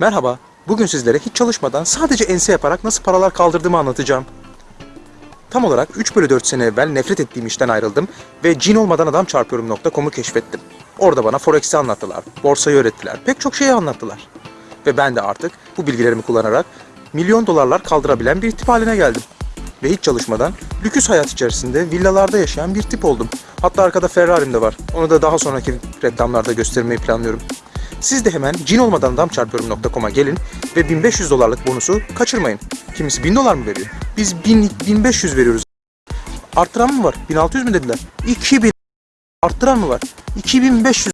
Merhaba, bugün sizlere hiç çalışmadan sadece ense yaparak nasıl paralar kaldırdığımı anlatacağım. Tam olarak 3 bölü 4 sene evvel nefret ettiğim işten ayrıldım ve cin olmadan adam çarpıyorum.com'u keşfettim. Orada bana Forex'i anlattılar, borsayı öğrettiler, pek çok şeyi anlattılar. Ve ben de artık bu bilgilerimi kullanarak milyon dolarlar kaldırabilen bir tip haline geldim. Ve hiç çalışmadan lüküs hayat içerisinde villalarda yaşayan bir tip oldum. Hatta arkada Ferrari'm de var. Onu da daha sonraki reklamlarda göstermeyi planlıyorum. Siz de hemen cin olmadan gelin ve 1500 dolarlık bonusu kaçırmayın. Kimisi 1000 dolar mı veriyor? Biz 1000, 1500 veriyoruz. Arttıran mı var? 1600 mü dediler? 2000 arttıran mı var? 2500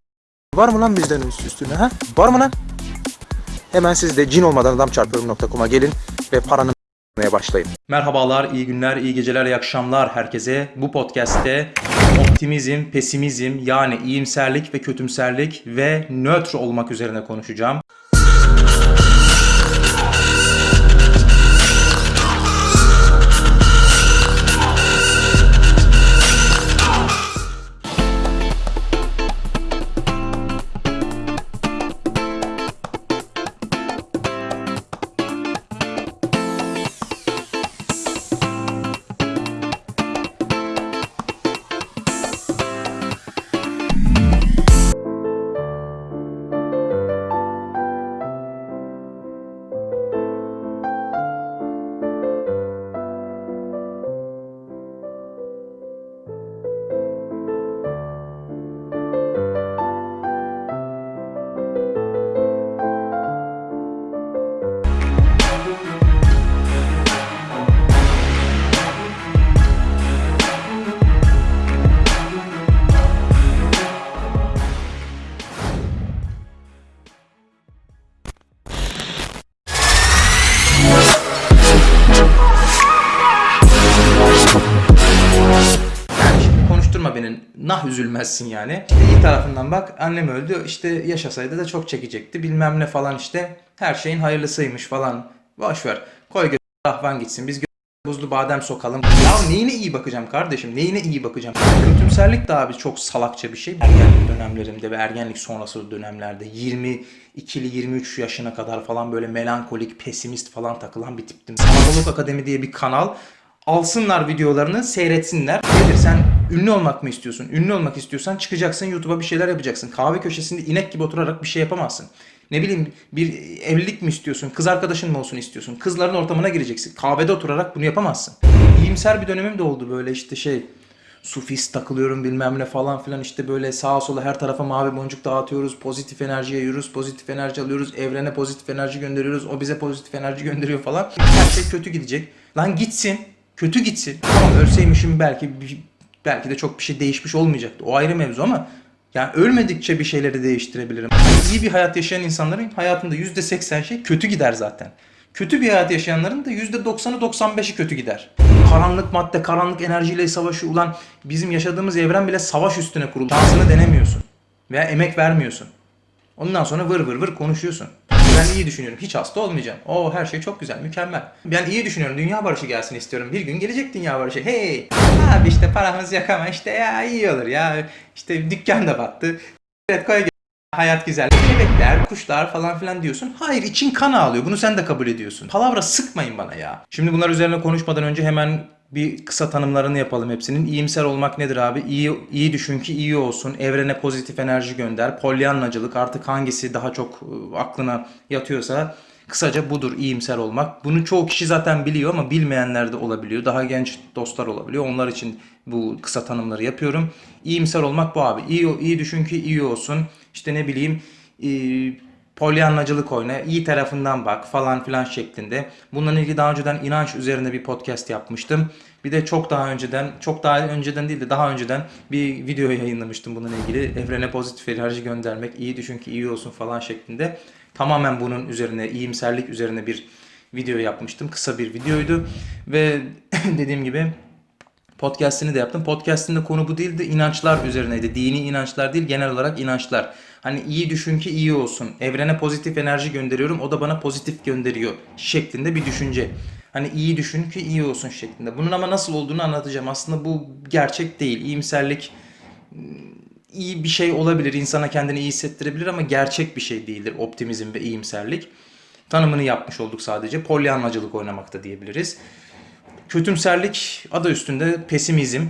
var mı lan bizden üst- üstüne ha? Var mı lan? Hemen siz de cin olmadan gelin ve paranın başlayın. Merhabalar, iyi günler, iyi geceler, iyi akşamlar herkese. Bu podcast'te optimizm, pesimizm yani iyimserlik ve kötümserlik ve nötr olmak üzerine konuşacağım. Nah üzülmezsin yani. İşte iyi tarafından bak annem öldü. İşte yaşasaydı da çok çekecekti. Bilmem ne falan işte. Her şeyin hayırlısıymış falan. Boş ver. Koy gö rahvan gitsin. Biz buzlu badem sokalım. Ya neyine iyi bakacağım kardeşim? Neyine iyi bakacağım? Kötümserlik de abi çok salakça bir şey. Ergenlik dönemlerimde ve ergenlik sonrası dönemlerde 22'li 23 yaşına kadar falan böyle melankolik, pesimist falan takılan bir tiptim. Sanatolog Akademi diye bir kanal alsınlar videolarını seyretsinler. Nedir sen ünlü olmak mı istiyorsun? Ünlü olmak istiyorsan çıkacaksın YouTube'a bir şeyler yapacaksın. Kahve köşesinde inek gibi oturarak bir şey yapamazsın. Ne bileyim bir evlilik mi istiyorsun? Kız arkadaşın mı olsun istiyorsun? Kızların ortamına gireceksin. Kahvede oturarak bunu yapamazsın. İyimser bir dönemim de oldu böyle işte şey sufist takılıyorum bilmem ne falan filan işte böyle sağa sola her tarafa mavi boncuk dağıtıyoruz. Pozitif enerji yayıyoruz. Pozitif enerji alıyoruz. Evrene pozitif enerji gönderiyoruz. O bize pozitif enerji gönderiyor falan. Her şey kötü gidecek. Lan gitsin. Kötü gitsin. Ölseymişim belki belki de çok bir şey değişmiş olmayacaktı. O ayrı mevzu ama yani ölmedikçe bir şeyleri değiştirebilirim. İyi bir hayat yaşayan insanların hayatında %80 şey kötü gider zaten. Kötü bir hayat yaşayanların da %90'ı 95'i kötü gider. Karanlık madde, karanlık enerjiyle savaşı ulan bizim yaşadığımız evren bile savaş üstüne kurulu. Şansını denemiyorsun. Veya emek vermiyorsun. Ondan sonra vır vır vır konuşuyorsun. Ben iyi düşünüyorum. Hiç hasta olmayacağım. O her şey çok güzel, mükemmel. Ben iyi düşünüyorum. Dünya barışı gelsin istiyorum. Bir gün gelecek dünya barışı. Hey! Abi işte paramız yok ama işte ya iyi olur ya. İşte dükkan da battı. Evet koy Hayat güzel. Kelebekler, kuşlar falan filan diyorsun. Hayır için kan ağlıyor. Bunu sen de kabul ediyorsun. Palavra sıkmayın bana ya. Şimdi bunlar üzerine konuşmadan önce hemen bir kısa tanımlarını yapalım hepsinin. İyimser olmak nedir abi? İyi, iyi düşün ki iyi olsun. Evrene pozitif enerji gönder. Polyanlacılık artık hangisi daha çok ıı, aklına yatıyorsa kısaca budur iyimser olmak. Bunu çoğu kişi zaten biliyor ama bilmeyenler de olabiliyor. Daha genç dostlar olabiliyor. Onlar için bu kısa tanımları yapıyorum. İyimser olmak bu abi. İyi, iyi düşün ki iyi olsun. İşte ne bileyim e, polyanlacılık oyna, iyi tarafından bak falan filan şeklinde. Bununla ilgili daha önceden inanç üzerine bir podcast yapmıştım. Bir de çok daha önceden, çok daha önceden değil de daha önceden bir video yayınlamıştım bununla ilgili. Evrene pozitif enerji göndermek, iyi düşün ki iyi olsun falan şeklinde. Tamamen bunun üzerine, iyimserlik üzerine bir video yapmıştım. Kısa bir videoydu ve dediğim gibi Podcast'ini de yaptım. Podcast'in de konu bu değildi. inançlar üzerineydi. Dini inançlar değil, genel olarak inançlar. Hani iyi düşün ki iyi olsun. Evrene pozitif enerji gönderiyorum. O da bana pozitif gönderiyor şeklinde bir düşünce. Hani iyi düşün ki iyi olsun şeklinde. Bunun ama nasıl olduğunu anlatacağım. Aslında bu gerçek değil. İyimserlik iyi bir şey olabilir. insana kendini iyi hissettirebilir ama gerçek bir şey değildir optimizm ve iyimserlik. tanımını yapmış olduk sadece. Polyanlacılık oynamakta diyebiliriz. Kötümserlik adı üstünde pesimizm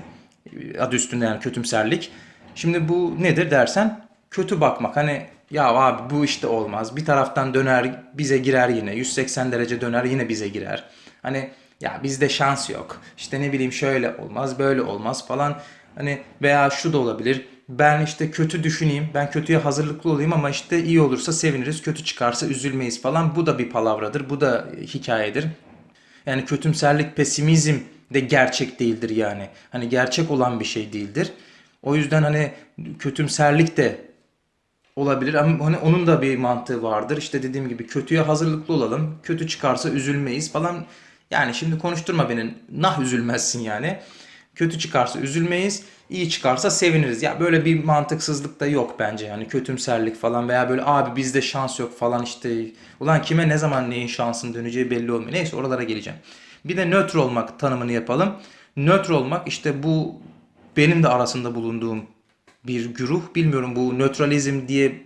adı üstünde yani kötümserlik. Şimdi bu nedir dersen kötü bakmak hani ya abi bu işte olmaz. Bir taraftan döner bize girer yine 180 derece döner yine bize girer. Hani ya bizde şans yok. İşte ne bileyim şöyle olmaz böyle olmaz falan. Hani veya şu da olabilir. Ben işte kötü düşüneyim. Ben kötüye hazırlıklı olayım ama işte iyi olursa seviniriz. Kötü çıkarsa üzülmeyiz falan. Bu da bir palavradır. Bu da hikayedir. Yani kötümserlik, pesimizm de gerçek değildir yani. Hani gerçek olan bir şey değildir. O yüzden hani kötümserlik de olabilir ama hani onun da bir mantığı vardır. İşte dediğim gibi kötüye hazırlıklı olalım. Kötü çıkarsa üzülmeyiz falan. Yani şimdi konuşturma beni. Nah üzülmezsin yani. Kötü çıkarsa üzülmeyiz. iyi çıkarsa seviniriz. Ya böyle bir mantıksızlık da yok bence. Yani kötümserlik falan veya böyle abi bizde şans yok falan işte. Ulan kime ne zaman neyin şansın döneceği belli olmuyor. Neyse oralara geleceğim. Bir de nötr olmak tanımını yapalım. Nötr olmak işte bu benim de arasında bulunduğum bir güruh. Bilmiyorum bu nötralizm diye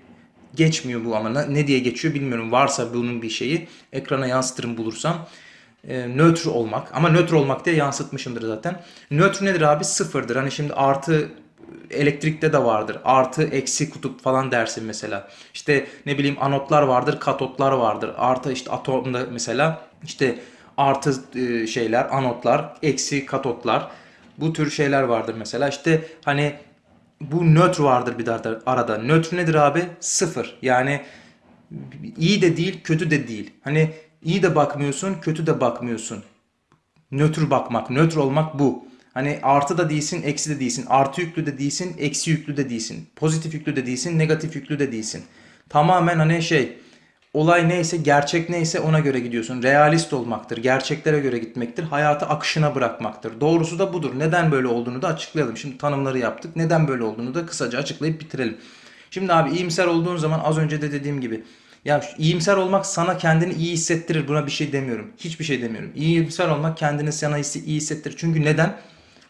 geçmiyor bu ama ne diye geçiyor bilmiyorum. Varsa bunun bir şeyi ekrana yansıtırım bulursam. E, nötr olmak ama nötr olmak diye yansıtmışımdır zaten. Nötr nedir abi? Sıfırdır. Hani şimdi artı elektrikte de vardır. Artı eksi kutup falan dersin mesela. İşte ne bileyim anotlar vardır, katotlar vardır. Artı işte atomda mesela işte artı e, şeyler, anotlar, eksi katotlar. Bu tür şeyler vardır mesela. İşte hani bu nötr vardır bir de arada. Nötr nedir abi? Sıfır. Yani iyi de değil, kötü de değil. Hani iyi de bakmıyorsun, kötü de bakmıyorsun. Nötr bakmak, nötr olmak bu. Hani artı da değilsin, eksi de değilsin. Artı yüklü de değilsin, eksi yüklü de değilsin. Pozitif yüklü de değilsin, negatif yüklü de değilsin. Tamamen hani şey olay neyse, gerçek neyse ona göre gidiyorsun. Realist olmaktır, gerçeklere göre gitmektir, hayatı akışına bırakmaktır. Doğrusu da budur. Neden böyle olduğunu da açıklayalım. Şimdi tanımları yaptık. Neden böyle olduğunu da kısaca açıklayıp bitirelim. Şimdi abi iyimser olduğun zaman az önce de dediğim gibi ya iyimser olmak sana kendini iyi hissettirir. Buna bir şey demiyorum. Hiçbir şey demiyorum. İyimser olmak kendini sana iyi hissettirir. Çünkü neden?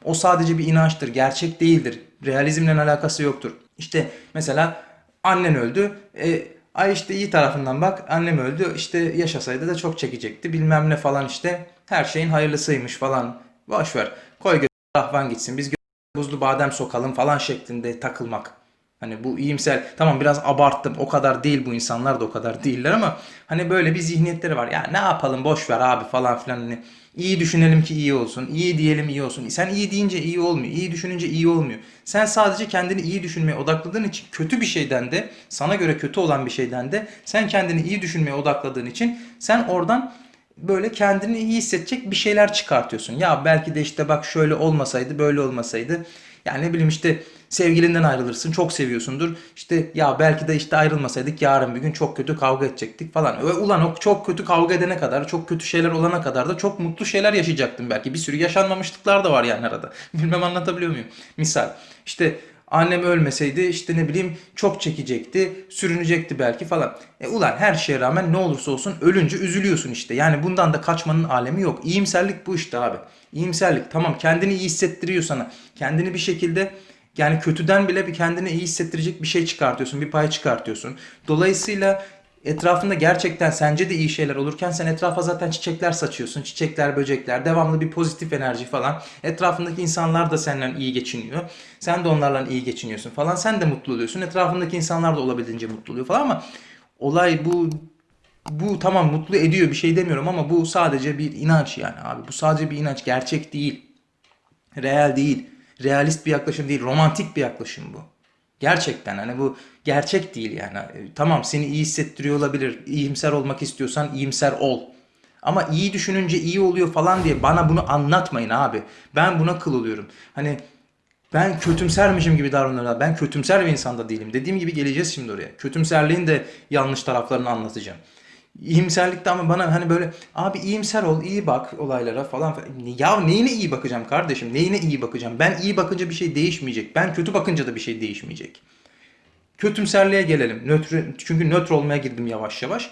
O sadece bir inançtır. Gerçek değildir. Realizmle alakası yoktur. İşte mesela annen öldü. E, ay işte iyi tarafından bak annem öldü. İşte yaşasaydı da çok çekecekti. Bilmem ne falan işte. Her şeyin hayırlısıymış falan. Boş ver. Koy göz rahvan gitsin. Biz buzlu badem sokalım falan şeklinde takılmak. Hani bu iyimser tamam biraz abarttım o kadar değil bu insanlar da o kadar değiller ama hani böyle bir zihniyetleri var. Ya ne yapalım boş ver abi falan filan hani iyi düşünelim ki iyi olsun. iyi diyelim iyi olsun. Sen iyi deyince iyi olmuyor. iyi düşününce iyi olmuyor. Sen sadece kendini iyi düşünmeye odakladığın için kötü bir şeyden de sana göre kötü olan bir şeyden de sen kendini iyi düşünmeye odakladığın için sen oradan böyle kendini iyi hissedecek bir şeyler çıkartıyorsun. Ya belki de işte bak şöyle olmasaydı böyle olmasaydı. Yani ne bileyim işte sevgilinden ayrılırsın çok seviyorsundur. İşte ya belki de işte ayrılmasaydık yarın bir gün çok kötü kavga edecektik falan. Ve ulan o çok kötü kavga edene kadar çok kötü şeyler olana kadar da çok mutlu şeyler yaşayacaktım belki. Bir sürü yaşanmamışlıklar da var yani arada. Bilmem anlatabiliyor muyum? Misal işte Annem ölmeseydi işte ne bileyim çok çekecekti, sürünecekti belki falan. E ulan her şeye rağmen ne olursa olsun ölünce üzülüyorsun işte. Yani bundan da kaçmanın alemi yok. İyimserlik bu işte abi. İyimserlik tamam kendini iyi hissettiriyor sana. Kendini bir şekilde yani kötüden bile bir kendini iyi hissettirecek bir şey çıkartıyorsun, bir pay çıkartıyorsun. Dolayısıyla etrafında gerçekten sence de iyi şeyler olurken sen etrafa zaten çiçekler saçıyorsun. Çiçekler, böcekler, devamlı bir pozitif enerji falan. Etrafındaki insanlar da senden iyi geçiniyor. Sen de onlarla iyi geçiniyorsun falan. Sen de mutlu oluyorsun. Etrafındaki insanlar da olabildiğince mutlu oluyor falan ama olay bu bu tamam mutlu ediyor bir şey demiyorum ama bu sadece bir inanç yani abi. Bu sadece bir inanç. Gerçek değil. Real değil. Realist bir yaklaşım değil. Romantik bir yaklaşım bu. Gerçekten hani bu gerçek değil yani. E, Tamam seni iyi hissettiriyor olabilir. İyimser olmak istiyorsan iyimser ol. Ama iyi düşününce iyi oluyor falan diye bana bunu anlatmayın abi. Ben buna kıl oluyorum. Hani ben kötümsermişim gibi davranıyorlar. Ben kötümser bir insan da değilim. Dediğim gibi geleceğiz şimdi oraya. Kötümserliğin de yanlış taraflarını anlatacağım. İyimserlikte ama bana hani böyle abi iyimser ol, iyi bak olaylara falan. Ya neyine iyi bakacağım kardeşim? Neyine iyi bakacağım? Ben iyi bakınca bir şey değişmeyecek. Ben kötü bakınca da bir şey değişmeyecek. Kötümserliğe gelelim. Nötr, çünkü nötr olmaya girdim yavaş yavaş.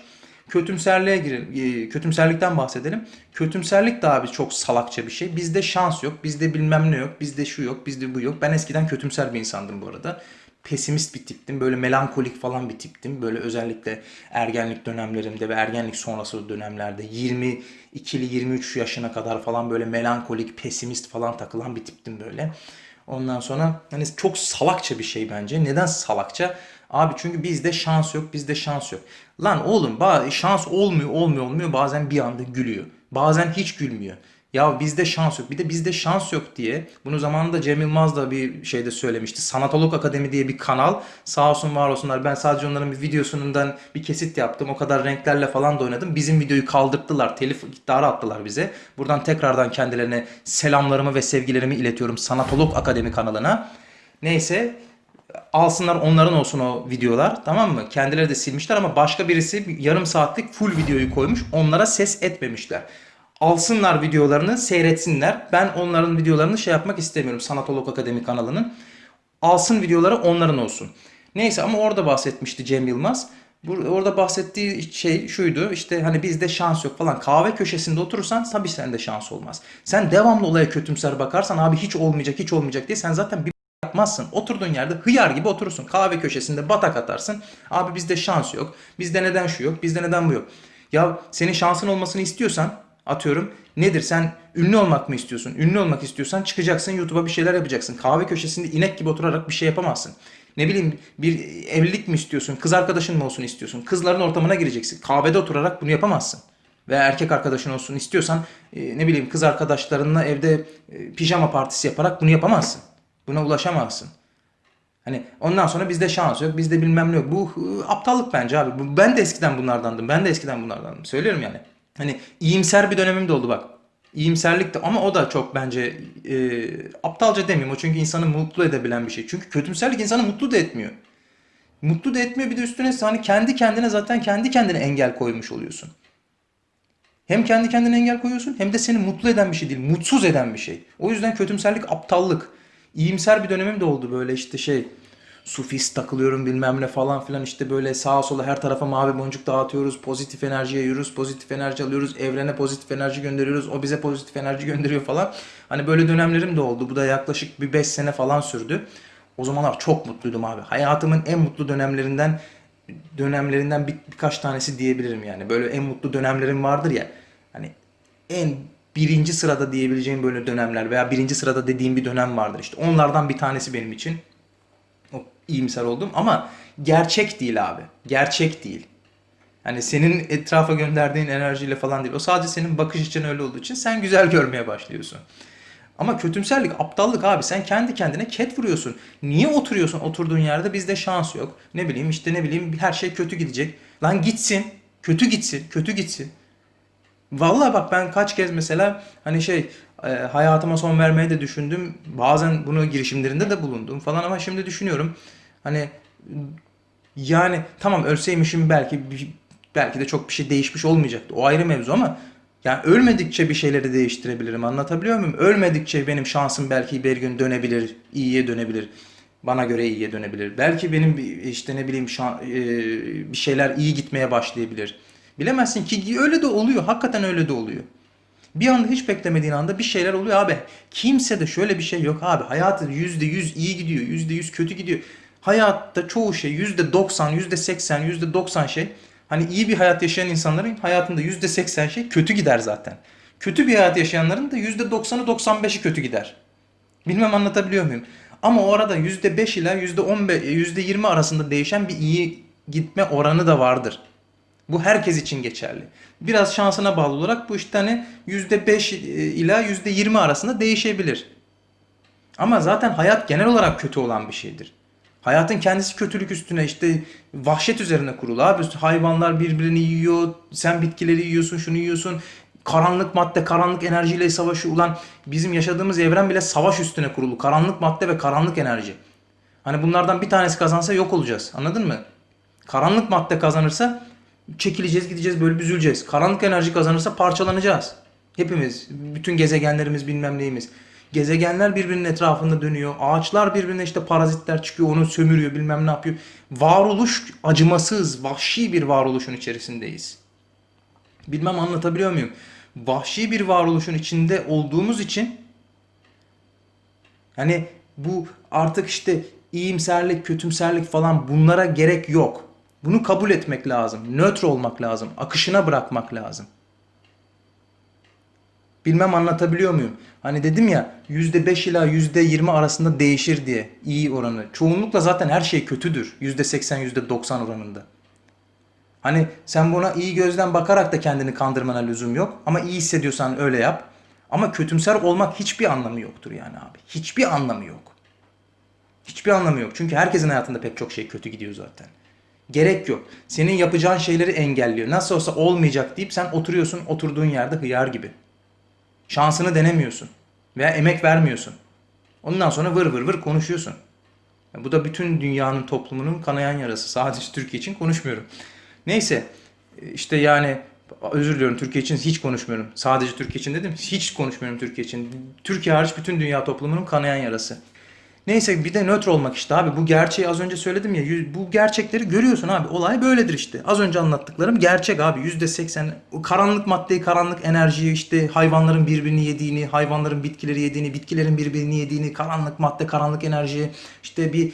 Kötümserliğe girelim. e, Kötümserlikten bahsedelim. Kötümserlik de abi çok salakça bir şey. Bizde şans yok. Bizde bilmem ne yok. Bizde şu yok. Bizde bu yok. Ben eskiden kötümser bir insandım bu arada. Pesimist bir tiptim. Böyle melankolik falan bir tiptim. Böyle özellikle ergenlik dönemlerimde ve ergenlik sonrası dönemlerde 22'li 23 yaşına kadar falan böyle melankolik, pesimist falan takılan bir tiptim böyle. Ondan sonra hani çok salakça bir şey bence. Neden salakça? Abi çünkü bizde şans yok, bizde şans yok. Lan oğlum şans olmuyor, olmuyor, olmuyor. Bazen bir anda gülüyor. Bazen hiç gülmüyor. Ya bizde şans yok. Bir de bizde şans yok diye. Bunu zamanında Cem Yılmaz da bir şeyde söylemişti. Sanatolog Akademi diye bir kanal. Sağ olsun var olsunlar. Ben sadece onların bir videosundan bir kesit yaptım. O kadar renklerle falan da oynadım. Bizim videoyu kaldırttılar. Telif iddiarı attılar bize. Buradan tekrardan kendilerine selamlarımı ve sevgilerimi iletiyorum. Sanatolog Akademi kanalına. Neyse alsınlar onların olsun o videolar tamam mı? Kendileri de silmişler ama başka birisi bir yarım saatlik full videoyu koymuş. Onlara ses etmemişler. Alsınlar videolarını seyretsinler. Ben onların videolarını şey yapmak istemiyorum. Sanatolog Akademi kanalının. Alsın videoları onların olsun. Neyse ama orada bahsetmişti Cem Yılmaz. Orada bahsettiği şey şuydu işte hani bizde şans yok falan. Kahve köşesinde oturursan tabii sende şans olmaz. Sen devamlı olaya kötümser bakarsan abi hiç olmayacak hiç olmayacak diye sen zaten bir yapmazsın. Oturduğun yerde hıyar gibi oturursun. Kahve köşesinde batak atarsın. Abi bizde şans yok. Bizde neden şu yok. Bizde neden bu yok. Ya senin şansın olmasını istiyorsan atıyorum nedir sen ünlü olmak mı istiyorsun? Ünlü olmak istiyorsan çıkacaksın YouTube'a bir şeyler yapacaksın. Kahve köşesinde inek gibi oturarak bir şey yapamazsın. Ne bileyim bir evlilik mi istiyorsun? Kız arkadaşın mı olsun istiyorsun? Kızların ortamına gireceksin. Kahvede oturarak bunu yapamazsın. Veya erkek arkadaşın olsun istiyorsan e, ne bileyim kız arkadaşlarınla evde e, pijama partisi yaparak bunu yapamazsın. Buna ulaşamazsın. Hani ondan sonra bizde şans yok, bizde bilmem ne yok. Bu e, aptallık bence abi. Ben de eskiden bunlardandım. Ben de eskiden bunlardandım. Söylüyorum yani. Hani iyimser bir dönemim de oldu bak. İyimserlik de ama o da çok bence e, aptalca demeyeyim. O çünkü insanı mutlu edebilen bir şey. Çünkü kötümserlik insanı mutlu da etmiyor. Mutlu da etmiyor bir de üstüne hani kendi kendine zaten kendi kendine engel koymuş oluyorsun. Hem kendi kendine engel koyuyorsun hem de seni mutlu eden bir şey değil, mutsuz eden bir şey. O yüzden kötümserlik aptallık. İyimser bir dönemim de oldu böyle işte şey sufist takılıyorum bilmem ne falan filan işte böyle sağa sola her tarafa mavi boncuk dağıtıyoruz. Pozitif enerji yayıyoruz, pozitif enerji alıyoruz. Evrene pozitif enerji gönderiyoruz. O bize pozitif enerji gönderiyor falan. Hani böyle dönemlerim de oldu. Bu da yaklaşık bir 5 sene falan sürdü. O zamanlar çok mutluydum abi. Hayatımın en mutlu dönemlerinden dönemlerinden bir, birkaç tanesi diyebilirim yani. Böyle en mutlu dönemlerim vardır ya. Hani en birinci sırada diyebileceğim böyle dönemler veya birinci sırada dediğim bir dönem vardır işte. Onlardan bir tanesi benim için. İyimser oldum ama gerçek değil abi. Gerçek değil. Hani senin etrafa gönderdiğin enerjiyle falan değil. O sadece senin bakış için öyle olduğu için sen güzel görmeye başlıyorsun. Ama kötümserlik, aptallık abi. Sen kendi kendine ket vuruyorsun. Niye oturuyorsun oturduğun yerde? Bizde şans yok. Ne bileyim işte ne bileyim her şey kötü gidecek. Lan gitsin. Kötü gitsin. Kötü gitsin. Vallahi bak ben kaç kez mesela hani şey hayatıma son vermeyi de düşündüm. Bazen bunu girişimlerinde de bulundum falan ama şimdi düşünüyorum. Hani yani tamam ölseymişim belki belki de çok bir şey değişmiş olmayacaktı. O ayrı mevzu ama yani ölmedikçe bir şeyleri değiştirebilirim. Anlatabiliyor muyum? Ölmedikçe benim şansım belki bir gün dönebilir, iyiye dönebilir. Bana göre iyiye dönebilir. Belki benim işte ne bileyim şan- e, bir şeyler iyi gitmeye başlayabilir. Bilemezsin ki öyle de oluyor. Hakikaten öyle de oluyor. Bir anda hiç beklemediğin anda bir şeyler oluyor abi. Kimse de şöyle bir şey yok abi. Hayatı %100 iyi gidiyor, %100 kötü gidiyor. Hayatta çoğu şey %90, %80, %90 şey. Hani iyi bir hayat yaşayan insanların hayatında %80 şey kötü gider zaten. Kötü bir hayat yaşayanların da %90'ı 95'i kötü gider. Bilmem anlatabiliyor muyum? Ama o arada %5 ile %15, %20 arasında değişen bir iyi gitme oranı da vardır. Bu herkes için geçerli. Biraz şansına bağlı olarak bu işte hani %5 ila %20 arasında değişebilir. Ama zaten hayat genel olarak kötü olan bir şeydir. Hayatın kendisi kötülük üstüne işte vahşet üzerine kurulu abi. Hayvanlar birbirini yiyor, sen bitkileri yiyorsun, şunu yiyorsun. Karanlık madde, karanlık enerjiyle savaşı ulan bizim yaşadığımız evren bile savaş üstüne kurulu. Karanlık madde ve karanlık enerji. Hani bunlardan bir tanesi kazansa yok olacağız. Anladın mı? Karanlık madde kazanırsa çekileceğiz, gideceğiz, böyle büzüleceğiz. Karanlık enerji kazanırsa parçalanacağız. Hepimiz, bütün gezegenlerimiz bilmem neyimiz. Gezegenler birbirinin etrafında dönüyor. Ağaçlar birbirine işte parazitler çıkıyor, onu sömürüyor, bilmem ne yapıyor. Varoluş acımasız, vahşi bir varoluşun içerisindeyiz. Bilmem anlatabiliyor muyum? Vahşi bir varoluşun içinde olduğumuz için Hani bu artık işte iyimserlik, kötümserlik falan bunlara gerek yok. Bunu kabul etmek lazım. Nötr olmak lazım. Akışına bırakmak lazım. Bilmem anlatabiliyor muyum? Hani dedim ya %5 ila %20 arasında değişir diye iyi oranı. Çoğunlukla zaten her şey kötüdür. %80 %90 oranında. Hani sen buna iyi gözden bakarak da kendini kandırmana lüzum yok. Ama iyi hissediyorsan öyle yap. Ama kötümser olmak hiçbir anlamı yoktur yani abi. Hiçbir anlamı yok. Hiçbir anlamı yok. Çünkü herkesin hayatında pek çok şey kötü gidiyor zaten. Gerek yok. Senin yapacağın şeyleri engelliyor. Nasıl olsa olmayacak deyip sen oturuyorsun oturduğun yerde hıyar gibi. Şansını denemiyorsun. Veya emek vermiyorsun. Ondan sonra vır vır vır konuşuyorsun. Ya Bu da bütün dünyanın toplumunun kanayan yarası. Sadece Türkiye için konuşmuyorum. Neyse işte yani özür diliyorum Türkiye için hiç konuşmuyorum. Sadece Türkiye için dedim. Hiç konuşmuyorum Türkiye için. Türkiye hariç bütün dünya toplumunun kanayan yarası. Neyse bir de nötr olmak işte abi. Bu gerçeği az önce söyledim ya. Bu gerçekleri görüyorsun abi. Olay böyledir işte. Az önce anlattıklarım gerçek abi. Yüzde seksen o karanlık maddeyi, karanlık enerjiyi işte hayvanların birbirini yediğini, hayvanların bitkileri yediğini, bitkilerin birbirini yediğini, karanlık madde, karanlık enerji işte bir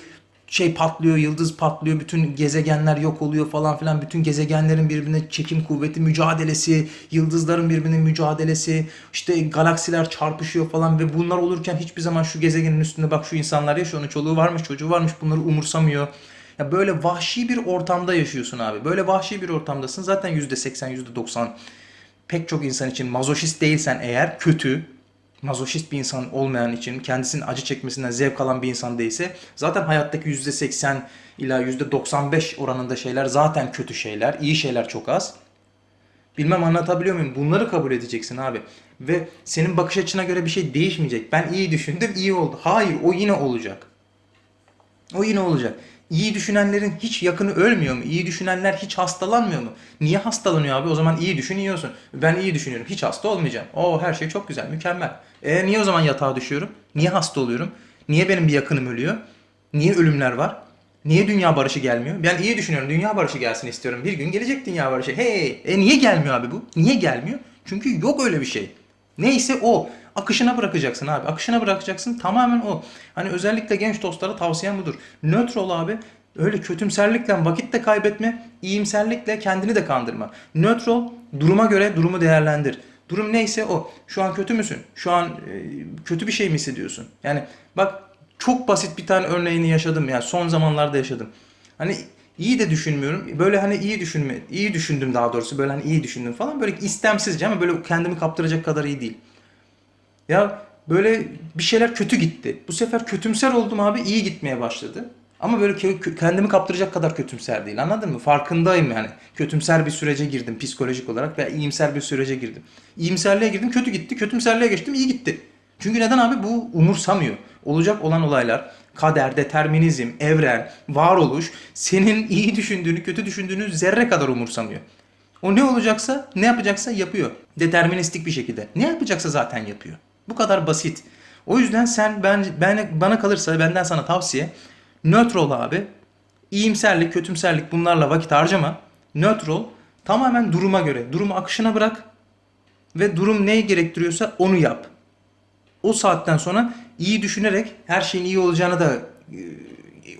şey patlıyor, yıldız patlıyor, bütün gezegenler yok oluyor falan filan. Bütün gezegenlerin birbirine çekim kuvveti mücadelesi, yıldızların birbirine mücadelesi, işte galaksiler çarpışıyor falan ve bunlar olurken hiçbir zaman şu gezegenin üstünde bak şu insanlar yaşıyor, onun çoluğu varmış, çocuğu varmış bunları umursamıyor. Ya böyle vahşi bir ortamda yaşıyorsun abi. Böyle vahşi bir ortamdasın. Zaten %80, %90 pek çok insan için mazoşist değilsen eğer kötü, mazoşist bir insan olmayan için kendisinin acı çekmesinden zevk alan bir insan değilse zaten hayattaki %80 ila %95 oranında şeyler zaten kötü şeyler. iyi şeyler çok az. Bilmem anlatabiliyor muyum? Bunları kabul edeceksin abi. Ve senin bakış açına göre bir şey değişmeyecek. Ben iyi düşündüm, iyi oldu. Hayır, o yine olacak. O yine olacak. İyi düşünenlerin hiç yakını ölmüyor mu? İyi düşünenler hiç hastalanmıyor mu? Niye hastalanıyor abi? O zaman iyi düşünüyorsun. Ben iyi düşünüyorum. Hiç hasta olmayacağım. O her şey çok güzel, mükemmel. E niye o zaman yatağa düşüyorum? Niye hasta oluyorum? Niye benim bir yakınım ölüyor? Niye ölümler var? Niye dünya barışı gelmiyor? Ben iyi düşünüyorum. Dünya barışı gelsin istiyorum. Bir gün gelecek dünya barışı. Hey! E niye gelmiyor abi bu? Niye gelmiyor? Çünkü yok öyle bir şey. Neyse o. Akışına bırakacaksın abi. Akışına bırakacaksın. Tamamen o. Hani özellikle genç dostlara tavsiyem budur. Nötr ol abi. Öyle kötümserlikle vakit de kaybetme. iyimserlikle kendini de kandırma. Nötr ol. Duruma göre durumu değerlendir. Durum neyse o. Şu an kötü müsün? Şu an e, kötü bir şey mi hissediyorsun? Yani bak çok basit bir tane örneğini yaşadım. Yani son zamanlarda yaşadım. Hani iyi de düşünmüyorum. Böyle hani iyi düşünme, iyi düşündüm daha doğrusu. Böyle hani iyi düşündüm falan. Böyle istemsizce ama böyle kendimi kaptıracak kadar iyi değil. Ya böyle bir şeyler kötü gitti. Bu sefer kötümser oldum abi iyi gitmeye başladı. Ama böyle kendimi kaptıracak kadar kötümser değil anladın mı? Farkındayım yani. Kötümser bir sürece girdim psikolojik olarak ve iyimser bir sürece girdim. İyimserliğe girdim kötü gitti. Kötümserliğe geçtim iyi gitti. Çünkü neden abi bu umursamıyor. Olacak olan olaylar kader, determinizm, evren, varoluş senin iyi düşündüğünü, kötü düşündüğünü zerre kadar umursamıyor. O ne olacaksa, ne yapacaksa yapıyor. Deterministik bir şekilde. Ne yapacaksa zaten yapıyor. Bu kadar basit. O yüzden sen ben, ben bana kalırsa benden sana tavsiye nötr ol abi. İyimserlik, kötümserlik bunlarla vakit harcama. Nötr ol. Tamamen duruma göre. Durumu akışına bırak. Ve durum neyi gerektiriyorsa onu yap. O saatten sonra iyi düşünerek her şeyin iyi olacağını da e,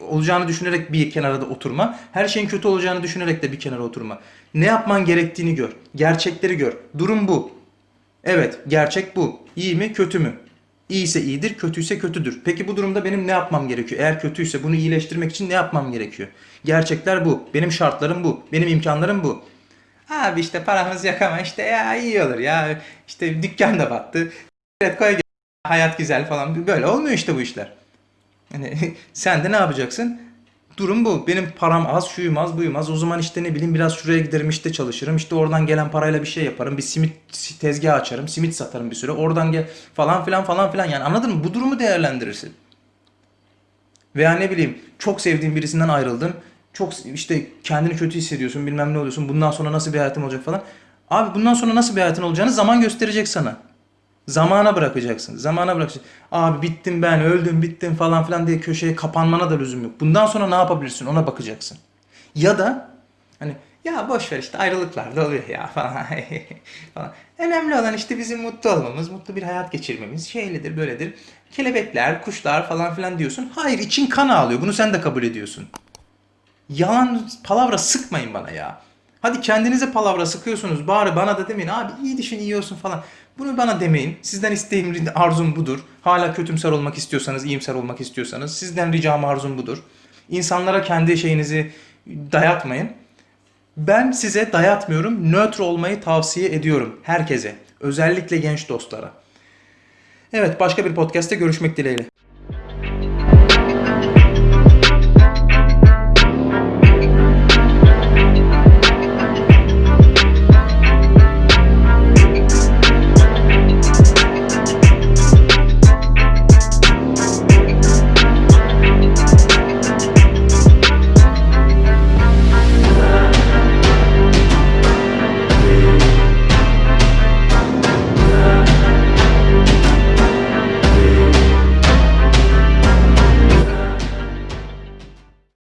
olacağını düşünerek bir kenara da oturma. Her şeyin kötü olacağını düşünerek de bir kenara oturma. Ne yapman gerektiğini gör. Gerçekleri gör. Durum bu. Evet, gerçek bu. İyi mi, kötü mü? İyiyse iyidir, kötüyse kötüdür. Peki bu durumda benim ne yapmam gerekiyor? Eğer kötüyse bunu iyileştirmek için ne yapmam gerekiyor? Gerçekler bu. Benim şartlarım bu. Benim imkanlarım bu. Abi işte paramız yok ama işte ya iyi olur ya. İşte dükkan da battı. Evet koy hayat güzel falan. Böyle olmuyor işte bu işler. Yani sen de ne yapacaksın? Durum bu. Benim param az, şuyum az, buyum az. O zaman işte ne bileyim biraz şuraya giderim işte çalışırım. İşte oradan gelen parayla bir şey yaparım. Bir simit tezgahı açarım. Simit satarım bir süre. Oradan gel falan filan falan filan. Yani anladın mı? Bu durumu değerlendirirsin. Veya ne bileyim çok sevdiğin birisinden ayrıldın. Çok işte kendini kötü hissediyorsun bilmem ne oluyorsun. Bundan sonra nasıl bir hayatım olacak falan. Abi bundan sonra nasıl bir hayatın olacağını zaman gösterecek sana. Zamana bırakacaksın. Zamana bırakacaksın. Abi bittim ben, öldüm, bittim falan filan diye köşeye kapanmana da lüzum yok. Bundan sonra ne yapabilirsin ona bakacaksın. Ya da hani Ya boş ver işte ayrılıklar da oluyor ya falan. falan. Önemli olan işte bizim mutlu olmamız, mutlu bir hayat geçirmemiz. Şeylidir, böyledir. Kelebekler, kuşlar falan filan diyorsun. Hayır için kan ağlıyor. Bunu sen de kabul ediyorsun. Yalan palavra sıkmayın bana ya. Hadi kendinize palavra sıkıyorsunuz. Bari bana da demeyin. Abi iyi düşün iyi falan. Bunu bana demeyin. Sizden isteğim, arzum budur. Hala kötümser olmak istiyorsanız, iyimser olmak istiyorsanız sizden ricam arzum budur. İnsanlara kendi şeyinizi dayatmayın. Ben size dayatmıyorum. Nötr olmayı tavsiye ediyorum herkese. Özellikle genç dostlara. Evet başka bir podcast'te görüşmek dileğiyle.